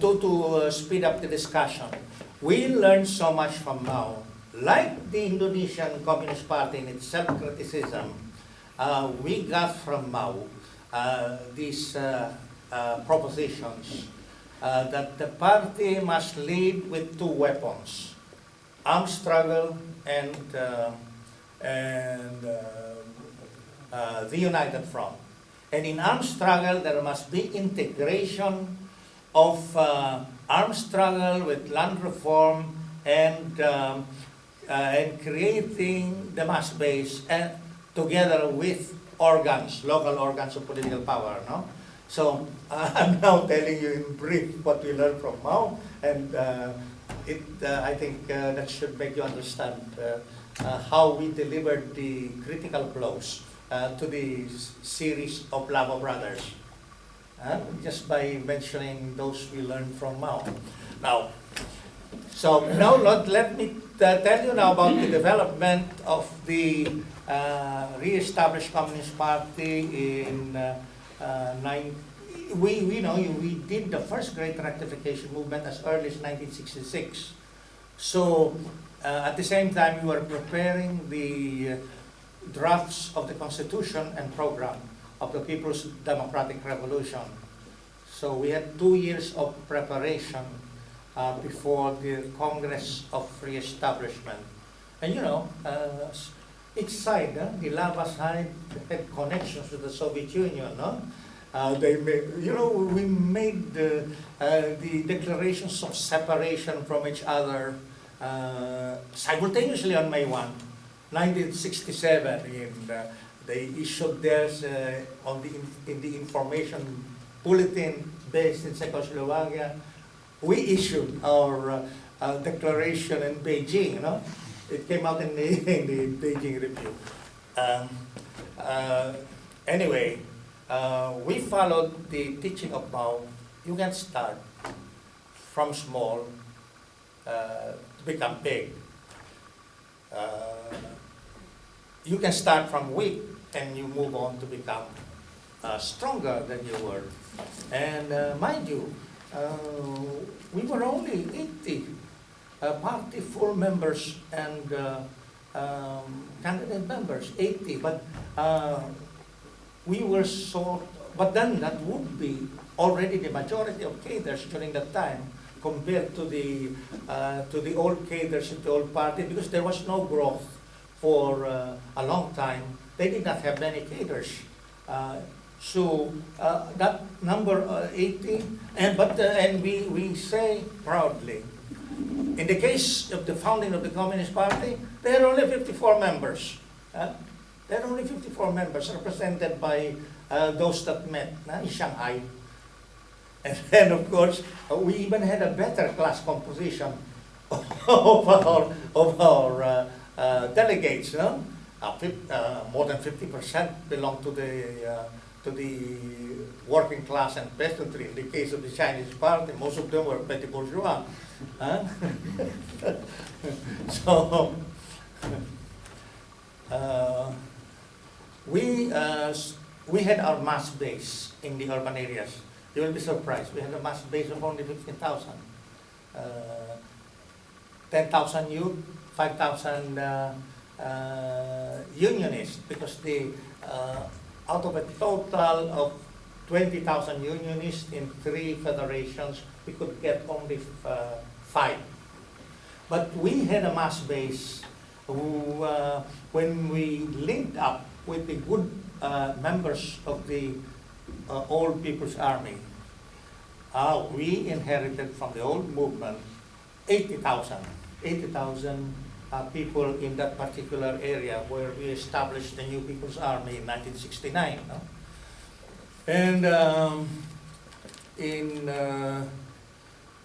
To, to uh, speed up the discussion, we learned so much from Mao. Like the Indonesian Communist Party in its self-criticism, uh, we got from Mao uh, these uh, uh, propositions uh, that the party must lead with two weapons, armed struggle and, and the United Front. And in armed struggle, there must be integration of uh, armed struggle with land reform and, um, uh, and creating the mass base and together with organs, local organs of political power. No? So uh, I'm now telling you in brief what we learned from Mao, and uh, it, uh, I think uh, that should make you understand uh, uh, how we delivered the critical blows uh, to the series of Lava Brothers. Uh, just by mentioning those we learned from Mao. Now, so now let, let me uh, tell you now about the development of the uh, re-established Communist Party in uh, uh, nine, we, we know you- we did the first great rectification movement as early as 1966. So uh, at the same time, we were preparing the uh, drafts of the Constitution and program of the People's Democratic Revolution. So we had two years of preparation uh, before the Congress of Re-establishment. And you know, uh, each side, uh, the Lava side had connections with the Soviet Union, no? Uh, they made, you know, we made the, uh, the declarations of separation from each other uh, simultaneously on May 1, 1967. And, uh, they issued theirs uh, on the, in- the information bulletin based in Czechoslovakia. We issued our uh, uh, declaration in Beijing, you know. It came out in the, in the Beijing Review. Um, uh, anyway, uh, we followed the teaching of Mao. You can start from small uh, to become big. You can start from weak and you move on to become uh, stronger than you were. And uh, mind you, uh, we were only 80 uh, party full members and uh, um, candidate members, 80. But uh, we were sort, but then that would be already the majority of cadres during that time compared to the to the old cadres in the old party because there was no growth for a long time. They did not have many cadres. Uh, so uh, that number uh, 80, and but and we we say proudly, in the case of the founding of the Communist Party, there are only 54 members. Uh, there are only 54 members represented by uh, those that met in Shanghai. And then, of course, uh, we even had a better class composition of our, of our delegates. No? Uh, uh, more than 50% belong to the, uh, to the working class and peasantry. In the case of the Chinese party, most of them were petty bourgeois. Huh? so, uh, we, uh, we had our mass base in the urban areas. You will be surprised. We had a mass base of only 15,000. Uh, 10,000 youth, 5,000 uh, unionists, because the, uh, out of a total of 20,000 unionists in three federations, we could get only uh, five. But we had a mass base who, uh, when we linked up with the good uh, members of the uh, Old People's Army, uh, we inherited from the old movement 80,000, 80,000 uh, people in that particular area where we established the New People's Army in 1969. no? And um, in uh,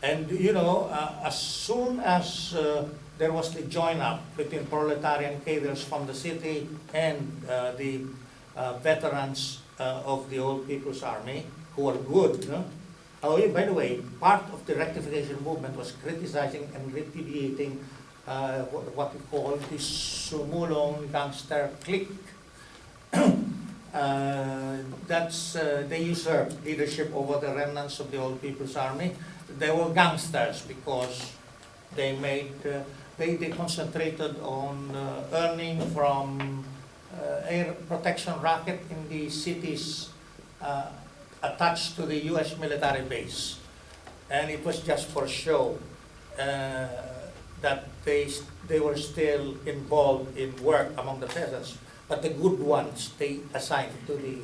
and you know, uh, as soon as uh, there was the join up between proletarian cadres from the city and uh, the uh, veterans of the Old People's Army, who were good. No? Oh, by the way, part of the rectification movement was criticizing and repudiating uh, what, we call the Sumulong gangster clique. uh, that's uh, they usurped leadership over the remnants of the Old People's Army. they were gangsters because they made, uh, they, they concentrated on uh, earning from uh, air protection racket in the cities attached to the US military base. And it was just for show uh, that they, they were still involved in work among the peasants. But the good ones, they assigned to the,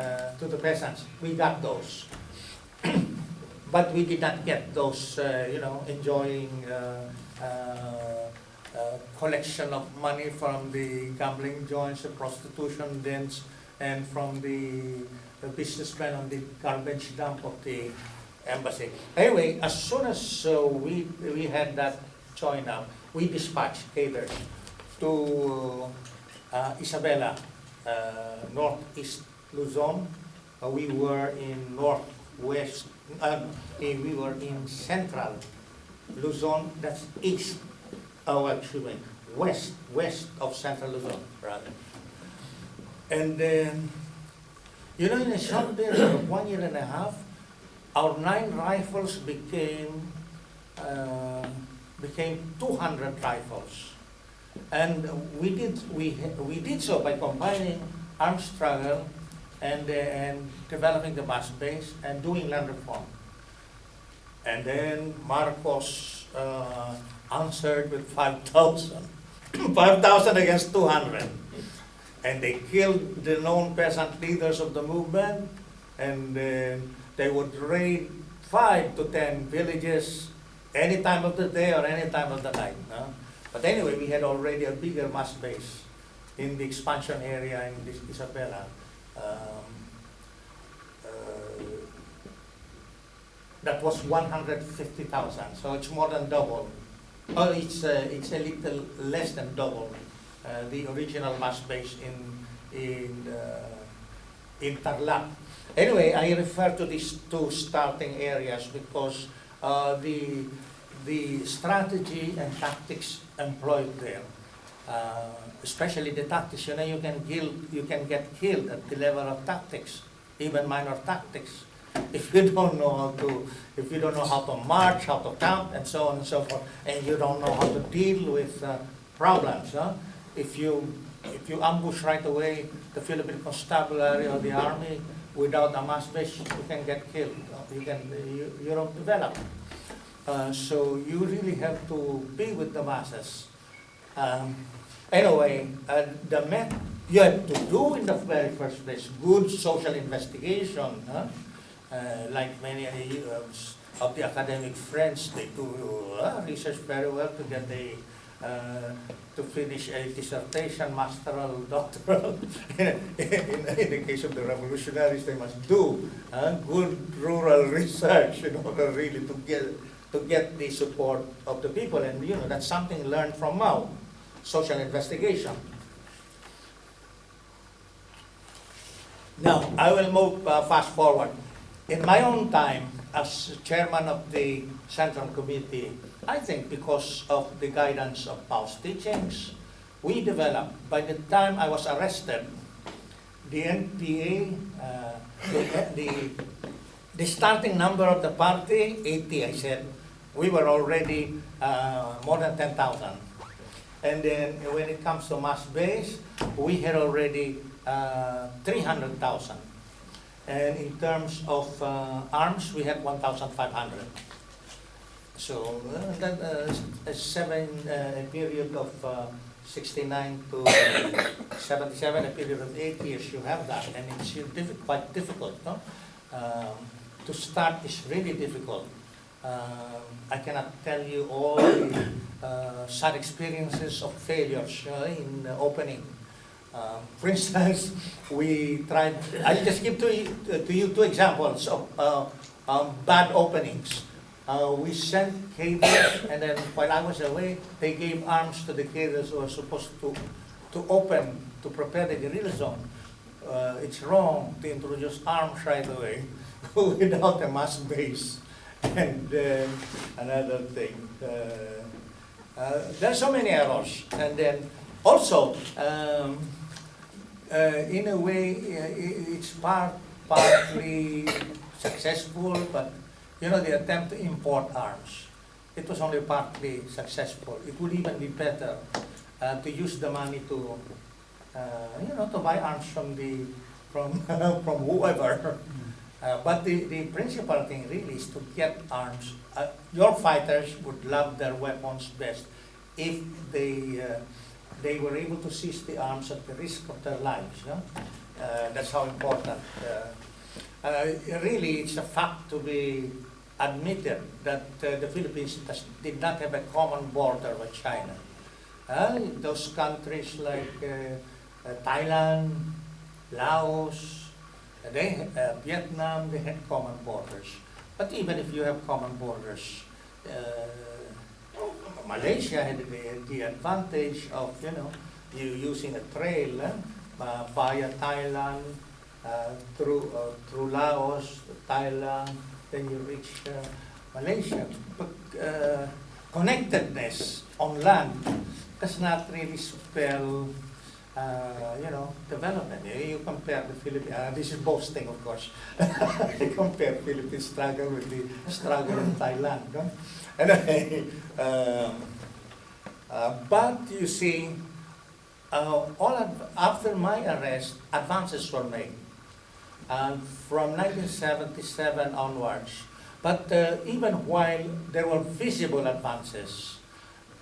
uh, to the peasants. We got those. But we did not get those, uh, you know, enjoying uh, uh, uh, collection of money from the gambling joints, the prostitution dens, and from the the businessmen on the garbage dump of the embassy. Anyway, as soon as uh, we, we had that up, we dispatched cadres to uh, Isabela, uh, northeast Luzon. Uh, we were in northwest, uh, we were in central Luzon, that's east, oh, excuse me, west, west of central Luzon, rather. And then, you know, in a short period of one year and a half, our nine rifles became, uh, became 200 rifles. And we did, we, we did so by combining armed struggle and, uh, and developing the mass base and doing land reform. And then Marcos uh, answered with 5,000. 5,000 against 200. And they killed the known peasant leaders of the movement, and then they would raid five to ten villages any time of the day or any time of the night. no? But anyway, we had already a bigger mass base in the expansion area in this Isabela. Um, uh, that was 150,000, so it's more than double. Oh, it's, uh, it's a little less than double uh, the original mass base in, in, uh, in Tarlac. Anyway, I refer to these two starting areas because uh, the, the strategy and tactics employed there, uh, especially the tactics, you know, you can, kill, you can get killed at the level of tactics, even minor tactics. If you don't know how to, if you don't know how to march, how to camp, and so on and so forth, and you don't know how to deal with uh, problems, huh? if you if you ambush right away the Philippine Constabulary or the army without a mass base, you can get killed. You can you, you don't develop. Uh, so you really have to be with the masses. Um, anyway, uh, the met you have to do in the very first place good social investigation. Huh? Uh, like many uh, of the academic friends, they do uh, research very well to get the to finish a dissertation, masteral, doctoral. in, in, in the case of the revolutionaries, they must do uh, good rural research in order really to get to get the support of the people. And you know that's something learned from Mao, social investigation. Now I will move uh, fast forward. In my own time, as chairman of the Central Committee, I think because of the guidance of Paul's teachings, we developed, by the time I was arrested, the NPA, uh, the, the, the starting number of the party, 80, I said, we were already uh, more than 10,000. And then when it comes to mass base, we had already uh, 300,000. And in terms of uh, arms, we had 1,500. So uh, that uh, a seven uh, a period of uh, 69 to 77, a period of eight years, you have that, and it's diffi- quite difficult. No? Um, to start is really difficult. Um, I cannot tell you all the uh, sad experiences of failures uh, in opening. Um, for instance, we tried, I'll just give to you, to you two examples of uh, um, bad openings. Uh, we sent cables, and then while I was away, they gave arms to the cadres who were supposed to, to open, to prepare the guerrilla zone. Uh, it's wrong to introduce arms right away without a mass base. And then another thing, uh, uh, there are so many errors. And then also, um, uh, in a way, uh, it's part, partly successful, but you know, the attempt to import arms, it was only partly successful. It would even be better uh, to use the money to, uh, you know, to buy arms from the, from, from whoever. Uh, but the, the principal thing really is to get arms. Uh, your fighters would love their weapons best if they, uh, they were able to seize the arms at the risk of their lives. No? Uh, that's how important. Uh, really, it's a fact to be admitted that uh, the Philippines does, did not have a common border with China. Those countries like uh, uh, Thailand, Laos, they, Vietnam, they had common borders. But even if you have common borders, Malaysia had the, the advantage of, you know, you using a trail uh, via Thailand, uh, through, uh, through Laos, Thailand, then you reach uh, Malaysia. But uh, connectedness on land does not really spell, uh, you know, development. You, compare the Philippines, this is boasting of course, you compare Philippine struggle with the struggle in Thailand. No? Anyway, um, uh, but you see, uh, all after my arrest, advances were made. And from 1977 onwards, but uh, even while there were visible advances,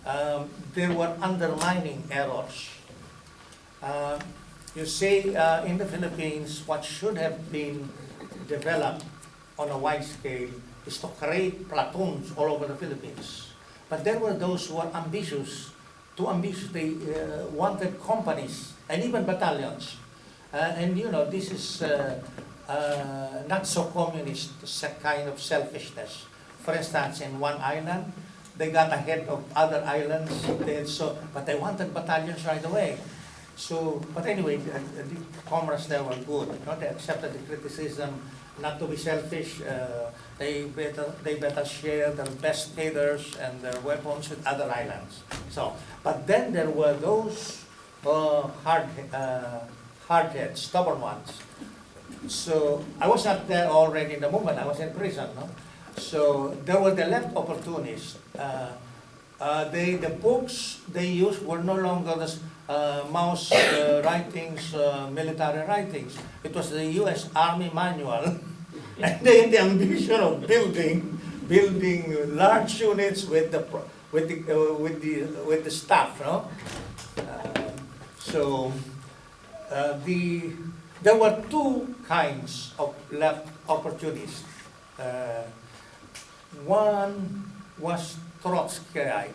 um, there were undermining errors. Uh, you see, uh, in the Philippines, what should have been developed on a wide scale is to create platoons all over the Philippines. But there were those who were ambitious, too ambitious, they uh, wanted companies and even battalions. Uh, and you know, this is uh, uh, not so communist, kind of selfishness. For instance, in one island, they got ahead of other islands, they, so, but they wanted battalions right away. So, but anyway, the, the comrades there were good, you know, they accepted the criticism, not to be selfish, uh, they better, they better share their best traders and their weapons with other islands. So, but then there were those uh, hard, uh, hard-heads, stubborn ones. So I was not there already in the movement, I was in prison, no? So there were the left opportunists. Uh, uh, they, the books they used were no longer the uh, Mao's uh, writings, uh, military writings. It was the U.S. Army manual. and the ambition of building, building large units with the, with the, uh, with the, with the staff, no? Uh, so uh, the, there were two kinds of left opportunists. One was Trotskyite.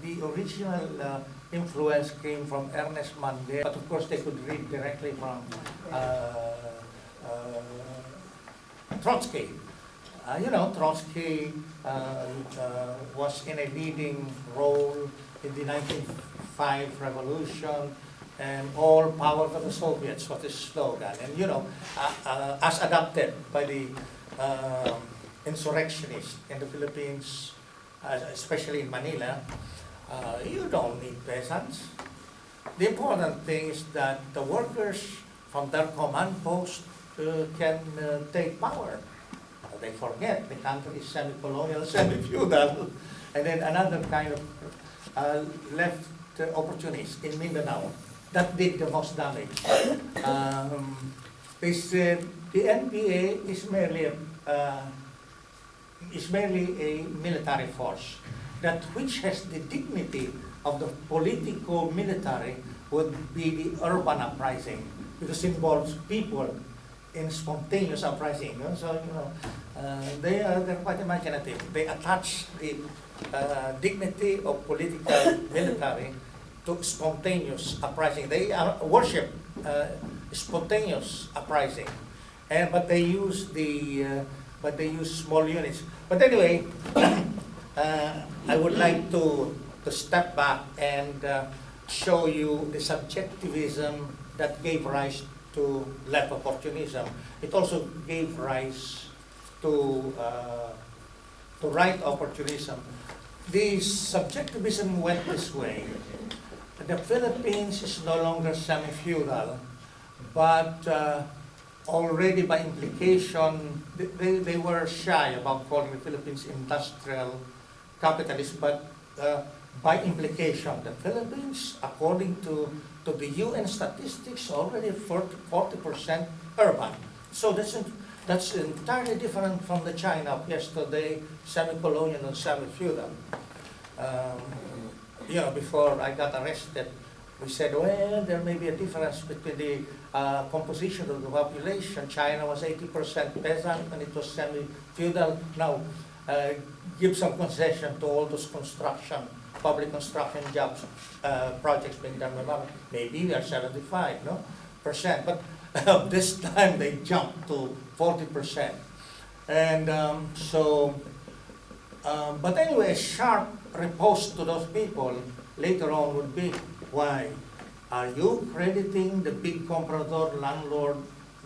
The original influence came from Ernest Mandel, but of course they could read directly from uh, uh, Trotsky. Uh, you know, Trotsky uh, uh, was in a leading role in the 1905 revolution, and all power to the Soviets was his slogan. And you know, uh, as adopted by the uh, insurrectionists in the Philippines, especially in Manila, uh, you don't need peasants. The important thing is that the workers from their command post uh, can uh, take power. Uh, They forget the country is semi-colonial, semi-feudal. And then another kind of uh, left uh, opportunist in Mindanao that did the most damage. Um, they said the NPA is merely uh, is merely a military force that which has the dignity of the political military would be the urban uprising because it involves people in spontaneous uprising. So, you know, uh, they are they're quite imaginative. They attach the uh, dignity of political military to spontaneous uprising. They worship uh, spontaneous uprising, and but they use the uh, but they use small units. But anyway, uh, I would like to to step back and uh, show you the subjectivism that gave rise to left opportunism. It also gave rise to uh, to right opportunism. The subjectivism went this way. The Philippines is no longer semi-feudal, but uh, already by implication, they- they, they were shy about calling the Philippines industrial capitalist, but uh, by implication, the Philippines, according to, to the UN statistics, already 40 percent urban. So that's, that's entirely different from the China of yesterday, semi-colonial and semi-feudal. Um, you know, before I got arrested, we said, well, there may be a difference between the uh, composition of the population. China was 80% peasant and it was semi-feudal. Now, uh, give some concession to all those construction, public construction jobs, uh, projects being done by. Maybe we are 75, no, percent. But this time they jumped to 40 percent. And um, so, um, but anyway, sharp riposte to those people later on would be, why? Are you crediting the big comprador landlord,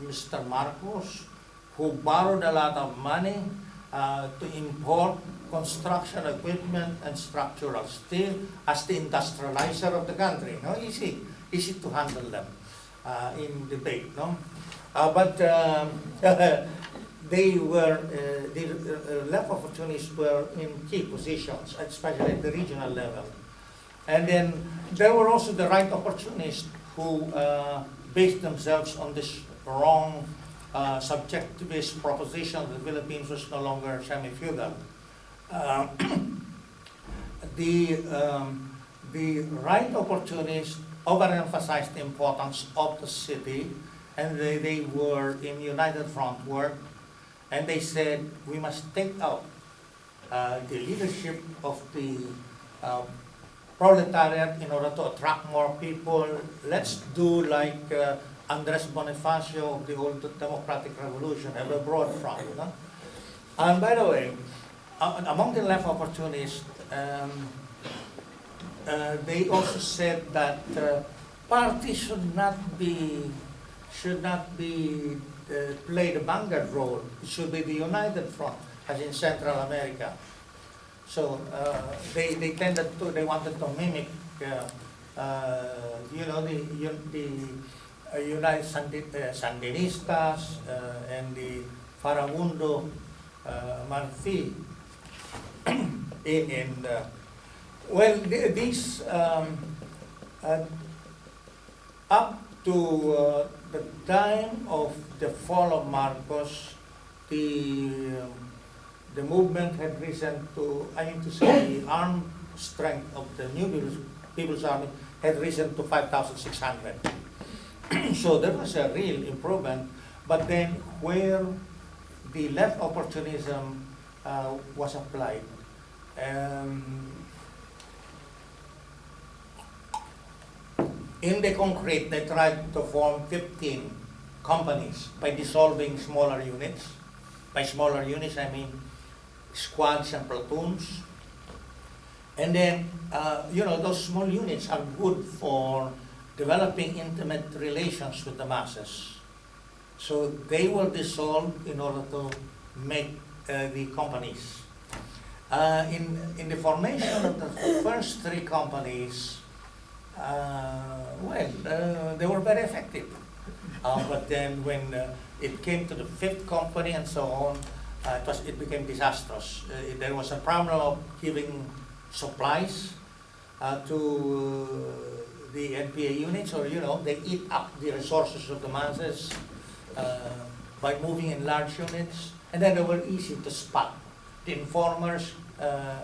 Mr. Marcos, who borrowed a lot of money to import construction equipment and structural steel as the industrializer of the country? No, easy, easy to handle them uh, in debate, no? Uh, but um, they were, uh, the uh, left opportunists were in key positions, especially at the regional level. And then there were also the right opportunists who uh, based themselves on this wrong uh, subjectivist proposition that the Philippines was no longer semi-feudal. Uh, the, um, the right opportunists overemphasized the importance of the city and they, they were in United Front work and they said we must take out uh, the leadership of the uh, proletariat in order to attract more people. Let's do like uh, Andres Bonifacio of the old democratic revolution, ever brought from. And by the way, among the left opportunists, um, uh, they also said that uh, parties should not be should not be uh, play the vanguard role. It should be the united front, as in Central America. So uh, they they tended to they wanted to mimic, uh, uh, you know, the the United Sandi- uh, Sandinistas uh, and the Farabundo uh, Martí in in uh, well th- these um, uh, up to uh, the time of the fall of Marcos, the um, the movement had risen to, I mean to say, the armed strength of the New People's Army had risen to 5,600. so there was a real improvement, but then where the left opportunism uh, was applied, um, in the concrete, they tried to form 15 companies by dissolving smaller units. By smaller units, I mean squads and platoons. And then, uh, you know, those small units are good for developing intimate relations with the masses. So they were dissolved in order to make uh, the companies. Uh, in, in the formation of the first three companies, uh, well, uh, they were very effective. Uh, but then when uh, it came to the fifth company and so on, it, was, it became disastrous. There was a problem of giving supplies to the NPA units, or you know, they eat up the resources of the masses uh, by moving in large units, and then they were easy to spot. The informers uh,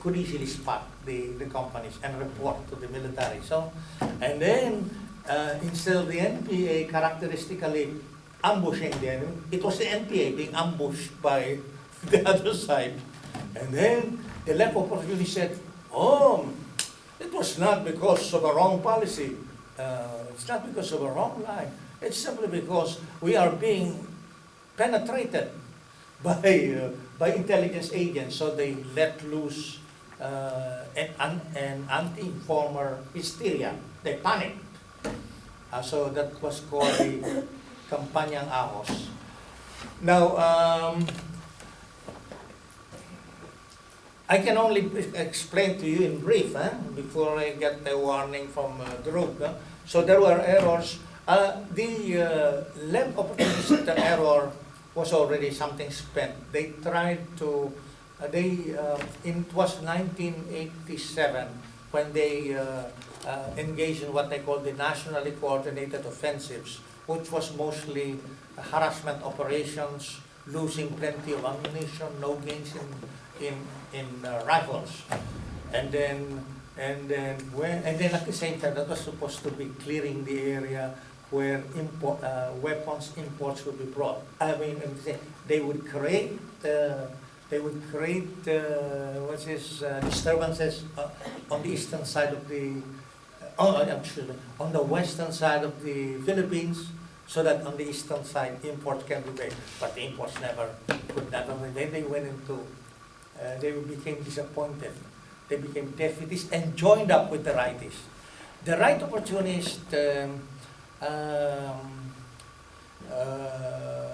could easily spot the, the companies and report to the military. So, and then uh, instead of the NPA characteristically ambushing the enemy, it was the NPA being ambushed by the other side. And then the left opportunity said, oh, it was not because of a wrong policy. Uh, it's not because of a wrong line. It's simply because we are being penetrated by, uh, by intelligence agents, so they let loose uh, an, an, an anti-informer hysteria. They panicked. Uh, so that was called the Kampanyang Ahos. Now, um, I can only explain to you in brief, eh, before I get the warning from uh, Drew. eh. So there were errors Uh, the uh, left opportunist error was already something spent. They tried to, uh, they, uh, in, it was 1987 when they uh, uh, engaged in what they call the nationally coordinated offensives, which was mostly harassment operations, losing plenty of ammunition, no gains in, in, in uh, rifles. And then, and then, when, and then at the same time, that was supposed to be clearing the area where import, uh, weapons imports would be brought. I mean, they would create, uh, they would create, uh, what's this, uh, disturbances uh, on the eastern side of the, oh, I'm sure, on the western side of the Philippines, so that on the eastern side, imports can be made. But the imports never, could never, then they went into, uh, they became disappointed. They became defeatist and joined up with the rightists. The right opportunist um, um, uh,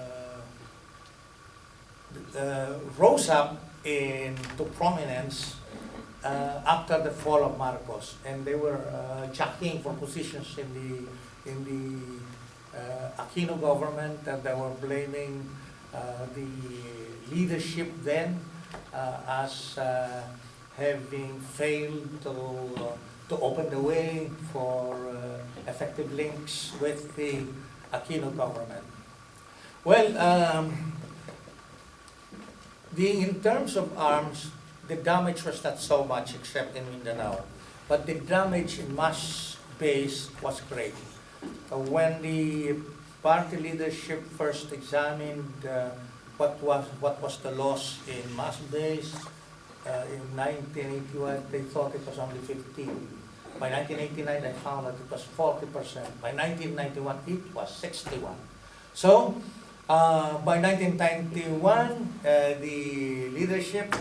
uh, rose up into prominence uh, after the fall of Marcos, and they were uh, jockeying for positions in the in the uh, Aquino government, and they were blaming uh, the leadership then as uh, having failed to uh, to open the way for uh, effective links with the Aquino government. Well, um, the, in terms of arms, the damage was not so much except in Mindanao, but the damage in mass base was great. Uh, when the party leadership first examined uh, what was what was the loss in mass base uh, in 1981, they thought it was only 15. By 1989, they found that it was 40%. By 1991, it was 61. So, uh, by 1991, uh, the leadership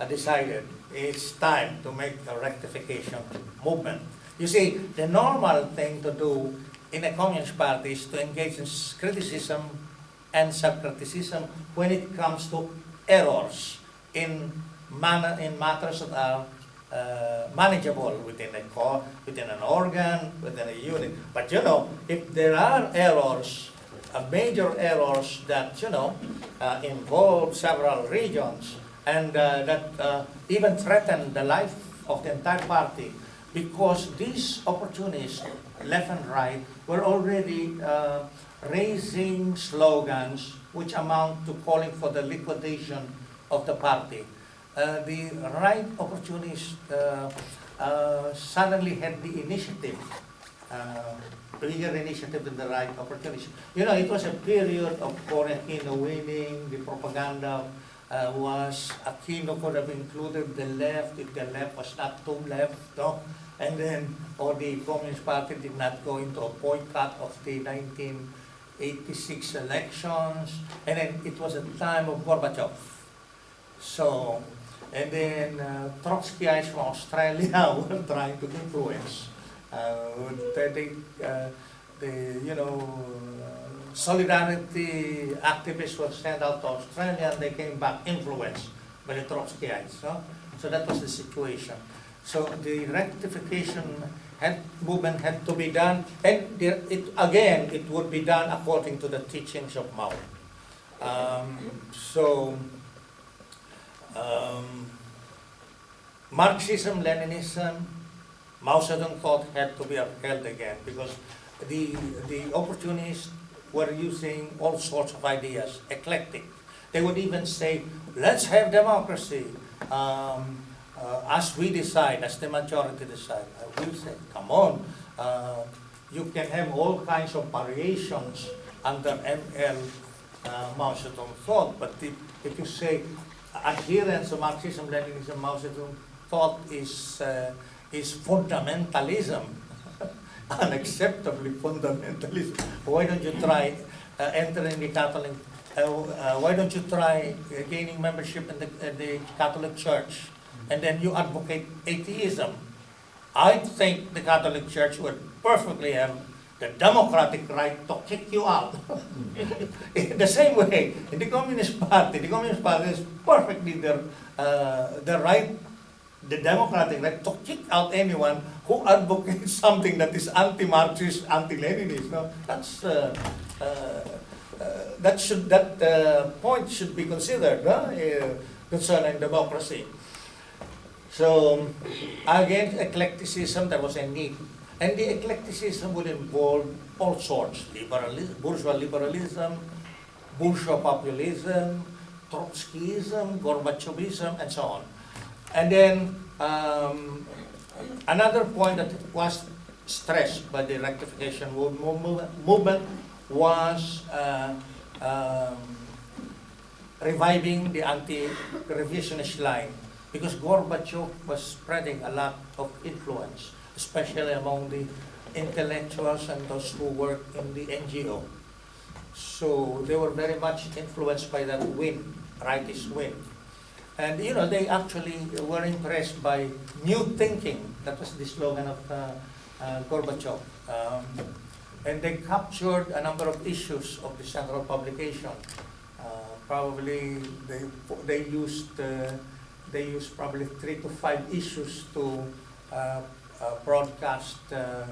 uh, decided it's time to make a rectification movement. You see, the normal thing to do in a communist party is to engage in criticism and self-criticism when it comes to errors in, manner, in matters that are uh, manageable within a core, within an organ, within a unit. But you know, if there are errors, uh, major errors that you know uh, involve several regions and uh, that uh, even threaten the life of the entire party, because these opportunists, left and right, were already uh, raising slogans which amount to calling for the liquidation of the party uh, the right opportunist uh, uh, suddenly had the initiative, uh, bigger initiative than the right opportunist. You know, it was a period of Aquino winning, the propaganda uh, was, Aquino could have included the left if the left was not too left, no? and then, or the Communist Party did not go into a boycott of the 1986 elections, and then it was a time of Gorbachev. So, and then uh, Trotskyites from Australia were trying to influence. Uh, they, uh, the, you know, solidarity activists were sent out to Australia and they came back influenced by the Trotskyites. No? So that was the situation. So the rectification had, movement had to be done, and there, it, again, it would be done according to the teachings of Mao. Um, so, um, Marxism, Leninism, Mao Zedong thought had to be upheld again because the, the opportunists were using all sorts of ideas, eclectic. They would even say, let's have democracy um, uh, as we decide, as the majority decide. I will say, come on, uh, you can have all kinds of variations under ML uh, Mao Zedong thought, but if, if you say adherence to Marxism, Leninism, Mao Zedong thought is, uh, is fundamentalism, unacceptably fundamentalism. Why don't you try uh, entering the Catholic, uh, uh, why don't you try gaining membership in the, the Catholic Church and then you advocate atheism? I think the Catholic Church would perfectly have the democratic right to kick you out. in the same way, in the Communist Party, the Communist Party is perfectly the, uh, the right the democratic right to kick out anyone who advocates something that is anti-Marxist, anti-Leninist. No, that's uh, uh, uh, that should that uh, point should be considered no? uh, concerning democracy. So again, eclecticism there was a need, and the eclecticism would involve all sorts: liberalism, bourgeois liberalism, bourgeois populism, Trotskyism, Gorbachevism, and so on. And then um, another point that was stressed by the rectification move- move- movement was uh, um, reviving the anti-revisionist line because Gorbachev was spreading a lot of influence, especially among the intellectuals and those who work in the NGO. So they were very much influenced by that wind, rightist wind. And you know, they actually were impressed by new thinking. That was the slogan of uh, uh, Gorbachev. Um, and they captured a number of issues of the central publication. Uh, probably they, they used uh, they used probably three to five issues to uh, uh, broadcast uh,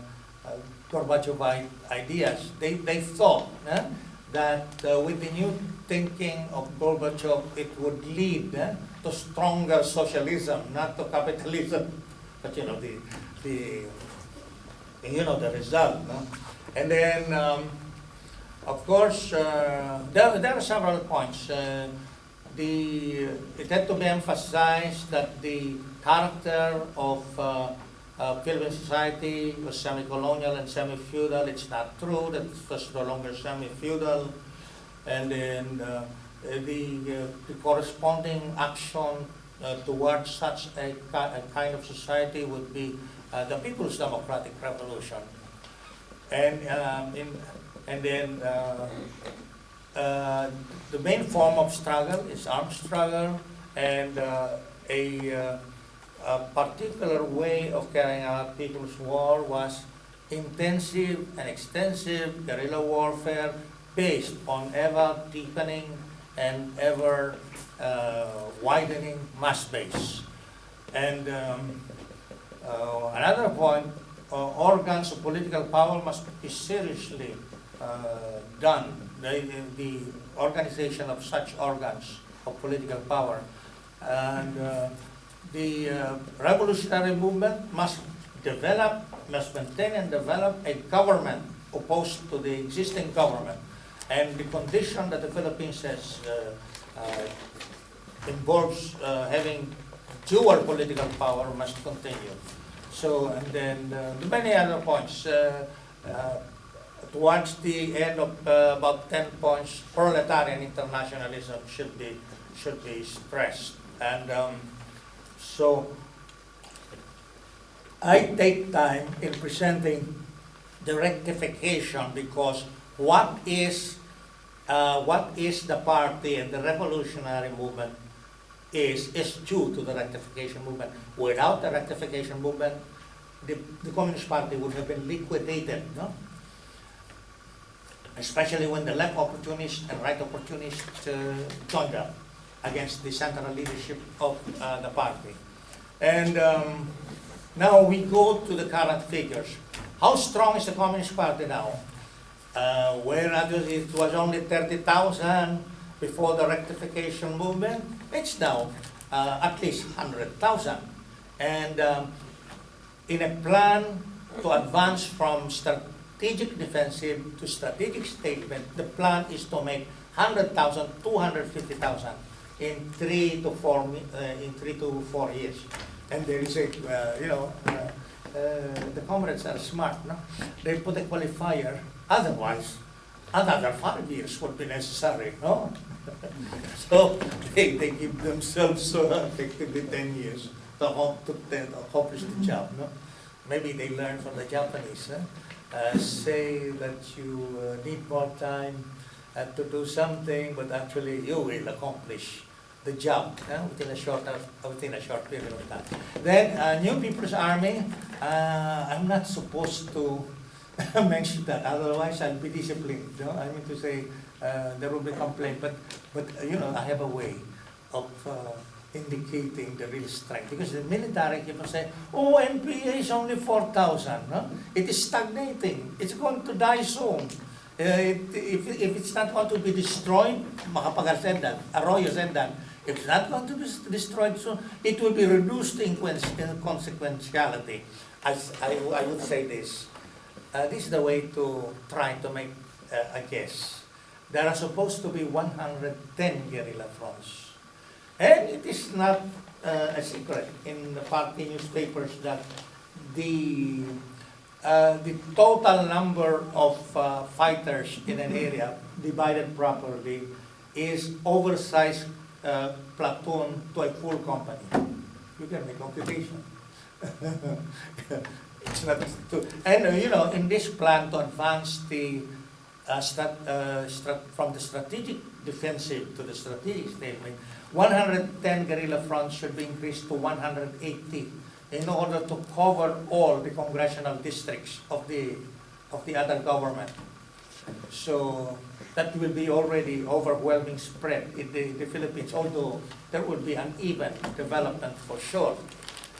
uh, ideas. They, they thought eh, that uh, with the new thinking of Gorbachev, it would lead eh, to stronger socialism, not to capitalism. But you know the the you know the result. No? And then, um, of course, uh, there, there are several points. Uh, the, it had to be emphasized that the character of uh, uh, Philippine society was semi-colonial and semi-feudal. It's not true that it was no longer semi-feudal. And then uh, the, uh, the corresponding action uh, towards such a, a kind of society would be uh, the People's Democratic Revolution. And, um, in, and then uh, the main form of struggle is armed struggle and uh, a, uh, a particular way of carrying out people's war was intensive and extensive guerrilla warfare based on ever deepening and ever uh, widening mass base. And um, uh, another point, organs of political power must be seriously done. The, the organization of such organs of political power. And uh, the uh, revolutionary movement must develop, must maintain and develop a government opposed to the existing government. And the condition that the Philippines has uh, uh, involves uh, having dual political power must continue. So, and then the many other points. Uh, towards the end of uh, about 10 points, proletarian internationalism should be, should be stressed. And um, so I take time in presenting the rectification because what is, uh, what is the party and the revolutionary movement is, is due to the rectification movement. Without the rectification movement, the, the Communist Party would have been liquidated, no? Especially when the left opportunists and right opportunists uh, joined up against the central leadership of uh, the party. And um, now we go to the current figures. How strong is the Communist Party now? Uh, it was only 30,000 before the rectification movement, it's now uh, at least 100,000. And um, in a plan to advance from strategic defensive to strategic stalemate, the plan is to make 100,000, 250,000 in three to four, uh, in three to four years. And there is a, uh, you know, uh, uh, the comrades are smart, no? They put a qualifier, otherwise, another five years would be necessary, no? So they, they give themselves uh, effectively ten years to to to accomplish the job, no? Maybe they learn from the Japanese, huh? Uh, say that you uh, need more time uh, to do something, but actually you will accomplish the job uh, within a short within a short period of time. Then uh, New People's Army, uh, I'm not supposed to mention that, otherwise I'll be disciplined. You know? I mean to say uh, there will be complaint, but but uh, you know I have a way of uh, indicating the real strength. Because the military on saying, oh, NPA is only 4,000. No? It is stagnating. It's going to die soon. Uh, it, if, if it's not going to be destroyed, Macapagal said that, Arroyo said that, if it's not going to be destroyed soon, it will be reduced in consequentiality. As I, I would say this, uh, this is the way to try to make uh, a guess. There are supposed to be 110 guerrilla fronts. And it is not uh, a secret in the party newspapers that the, uh, the total number of uh, fighters in an area divided properly is oversized uh, platoon to a full company. You can make computation. It's not to, and uh, you know, in this plan to advance the uh, strat, from the strategic defensive to the strategic stalemate, 110 guerrilla fronts should be increased to 180 in order to cover all the congressional districts of the of the other government. So that will be already overwhelming spread in the, the Philippines, although there will be uneven development for sure.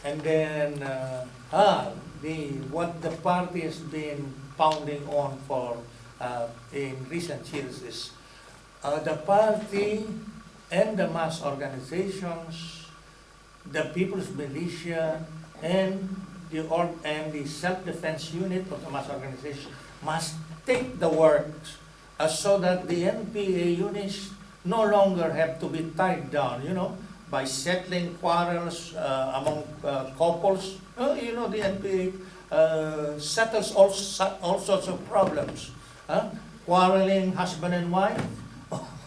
And then, uh, ah, the, what the party has been pounding on for uh, in recent years is uh, the party and the mass organizations, the people's militia, and the or, and the self-defense unit of the mass organization must take the work uh, so that the NPA units no longer have to be tied down, you know, by settling quarrels uh, among uh, couples. Uh, you know, the NPA uh, settles all, all sorts of problems. Huh? Quarreling husband and wife,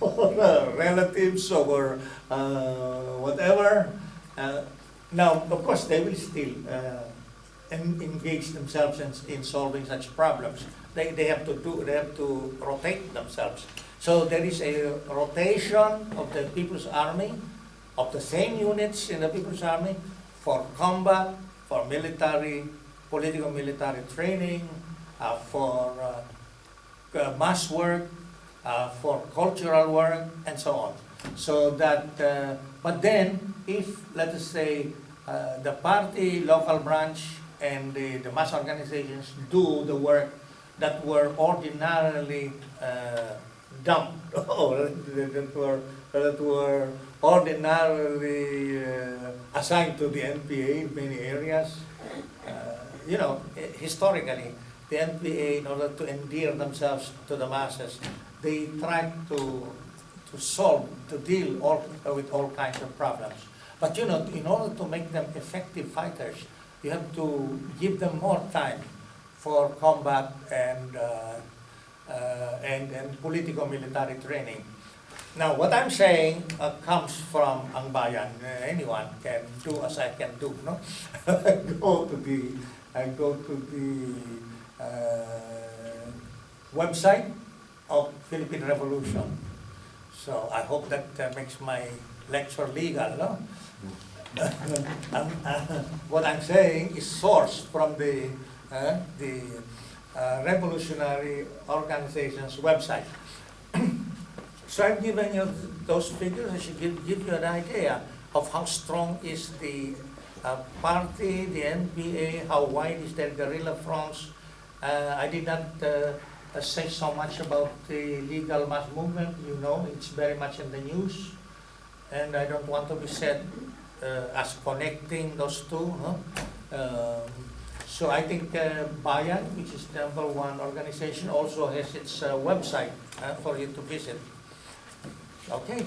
or uh, relatives, or uh, whatever. Uh, now, of course, they will still uh, en- engage themselves in, in solving such problems. They, they have to do, they have to rotate themselves. So there is a rotation of the People's Army, of the same units in the People's Army for combat, for military, political military training, uh, for uh, mass work, uh, for cultural work, and so on. So that, uh, but then, if, let us say, uh, the party, local branch, and the, the mass organizations do the work that were ordinarily uh, dumped, or that were, that were ordinarily uh, assigned to the NPA in many areas. Uh, You know, historically, the NPA, in order to endear themselves to the masses, they try to, to solve, to deal all, with all kinds of problems. But you know, in order to make them effective fighters, you have to give them more time for combat and, uh, uh, and, and political military training. Now, what I'm saying uh, comes from ang bayan. Uh, anyone can do as I can do, no? go to the, I go to the uh, website of Philippine Revolution. So I hope that uh, makes my lecture legal, no? Um, uh, what I'm saying is sourced from the, uh, the uh, revolutionary organization's website. So I've given you those figures, I should give, give you an idea of how strong is the uh, party, the NPA, how wide is their guerrilla fronts. Uh, I did not say so much about the legal mass movement, you know, it's very much in the news. And I don't want to be said uh, as connecting those two, no? Um, So I think uh, Bayan, which is number one organization, also has its uh, website uh, for you to visit. Okay.